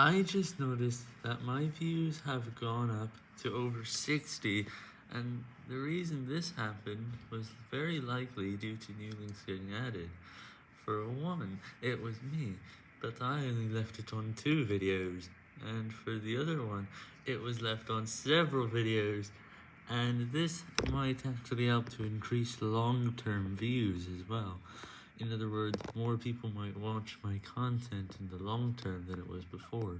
I just noticed that my views have gone up to over 60, and the reason this happened was very likely due to new links getting added. For one, it was me, but I only left it on two videos, and for the other one, it was left on several videos, and this might actually help to increase long-term views as well. In other words, more people might watch my content in the long term than it was before.